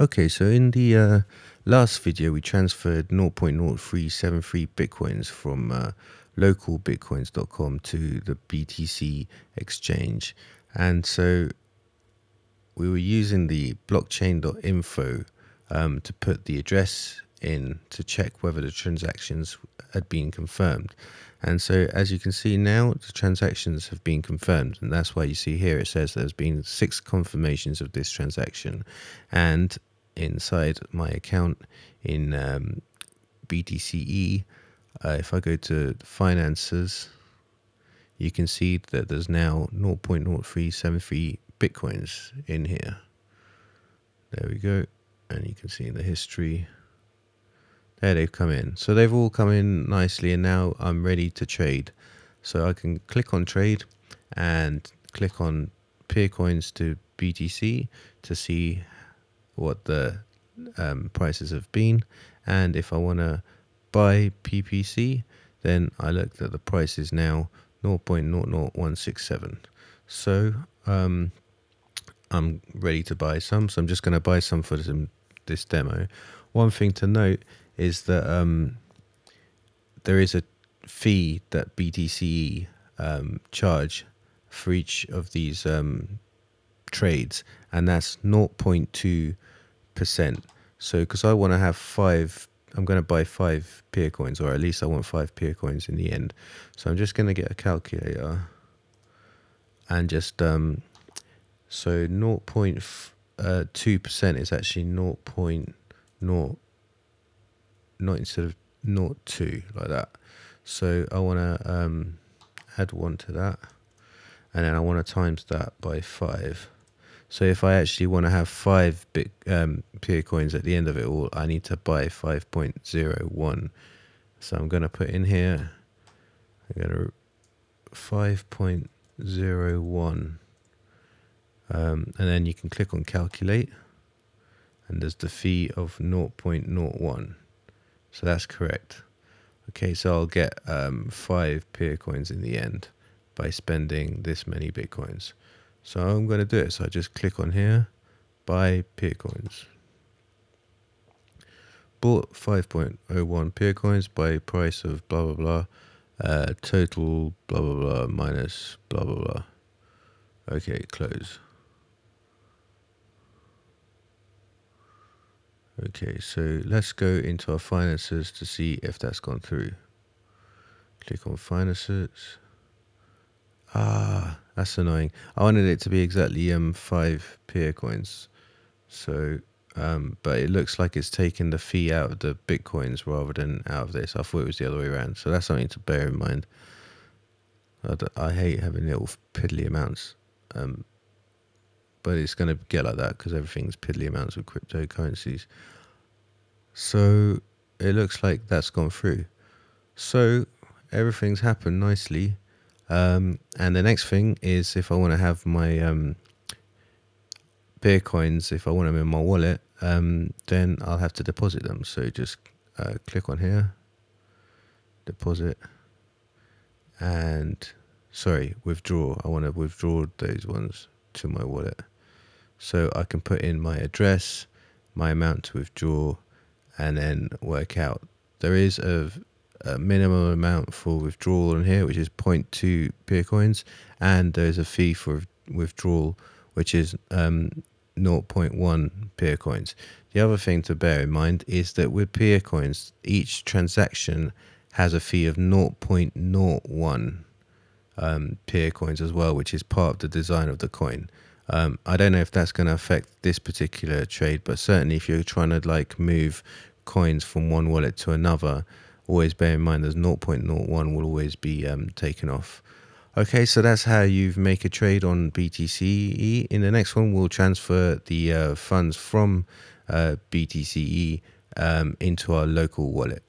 Okay, so in the uh, last video, we transferred 0.0373 bitcoins from uh, localbitcoins.com to the BTC exchange. And so we were using the blockchain.info um, to put the address in to check whether the transactions had been confirmed. And so as you can see now, the transactions have been confirmed. And that's why you see here, it says there's been six confirmations of this transaction. And inside my account in um, BTCE, uh, if I go to finances, you can see that there's now 0.0373 bitcoins in here. There we go. And you can see in the history, there they've come in. So they've all come in nicely and now I'm ready to trade. So I can click on trade and click on peer coins to BTC to see what the um, prices have been. And if I want to buy PPC, then I look that the price is now 0.00167. So um, I'm ready to buy some. So I'm just going to buy some for this, this demo. One thing to note is that um, there is a fee that BTC um, charge for each of these um, trades, and that's 0.2 percent. So because I want to have five, I'm going to buy five peer coins, or at least I want five peer coins in the end. So I'm just going to get a calculator and just um, so 0.2 uh, percent is actually 0. 0.0 not instead of 0.2 like that. So I want to um, add one to that, and then I want to times that by five. So if I actually want to have five bit um, peer coins at the end of it all, I need to buy 5.01. So I'm going to put in here, I'm going to 5.01. Um, and then you can click on calculate and there's the fee of 0.01. So that's correct. Okay, so I'll get um, five peer coins in the end by spending this many bitcoins. So I'm going to do it. So I just click on here, buy peer coins. Bought 5.01 peer coins by price of blah blah blah. Uh, total blah blah blah minus blah blah blah. Okay, close. Okay, so let's go into our finances to see if that's gone through. Click on finances. Ah, that's annoying. I wanted it to be exactly um five peer coins. So, um, but it looks like it's taking the fee out of the bitcoins rather than out of this. I thought it was the other way around. So that's something to bear in mind. I, I hate having little piddly amounts. Um, but it's going to get like that because everything's piddly amounts of cryptocurrencies. So it looks like that's gone through. So everything's happened nicely. Um, and the next thing is if I want to have my um, peer coins, if I want them in my wallet, um, then I'll have to deposit them. So just uh, click on here, deposit, and sorry, withdraw. I want to withdraw those ones to my wallet. So I can put in my address, my amount to withdraw, and then work out. There is a a minimum amount for withdrawal on here, which is 0.2 peer coins, and there's a fee for withdrawal, which is um, 0.1 peer coins. The other thing to bear in mind is that with peer coins, each transaction has a fee of 0.01 um, peer coins as well, which is part of the design of the coin. Um, I don't know if that's going to affect this particular trade, but certainly if you're trying to like move coins from one wallet to another, always bear in mind there's 0.01 will always be um, taken off. Okay, so that's how you make a trade on BTCE. In the next one, we'll transfer the uh, funds from uh, BTCE um, into our local wallet.